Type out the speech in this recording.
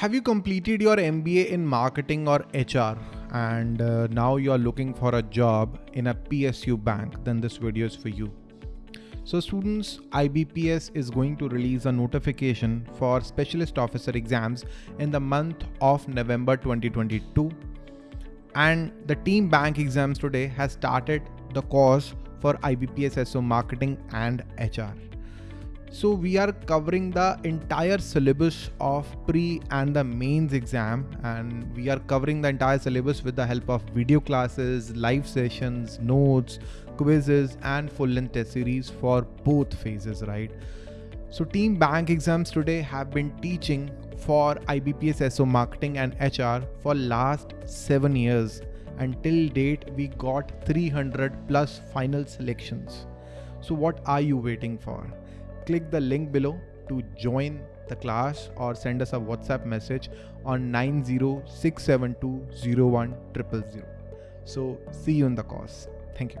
Have you completed your MBA in marketing or HR and uh, now you're looking for a job in a PSU bank? Then this video is for you. So students, IBPS is going to release a notification for specialist officer exams in the month of November 2022. And the team bank exams today has started the course for IBPS SO marketing and HR. So we are covering the entire syllabus of pre and the mains exam and we are covering the entire syllabus with the help of video classes, live sessions, notes, quizzes and full length test series for both phases, right? So team bank exams today have been teaching for IBPS SO marketing and HR for last 7 years. Until date we got 300 plus final selections. So what are you waiting for? Click the link below to join the class or send us a WhatsApp message on 906720100. So see you in the course. Thank you.